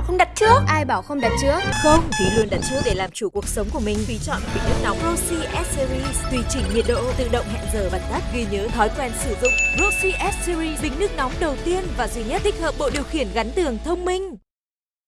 bảo không đặt trước Ai bảo không đặt trước Không, Thúy luôn đặt trước để làm chủ cuộc sống của mình. Thúy chọn bình nước nóng Rossi S Series, tùy chỉnh nhiệt độ, tự động hẹn giờ và tắt, ghi nhớ thói quen sử dụng. Rossi S Series, bình nước nóng đầu tiên và duy nhất tích hợp bộ điều khiển gắn tường thông minh.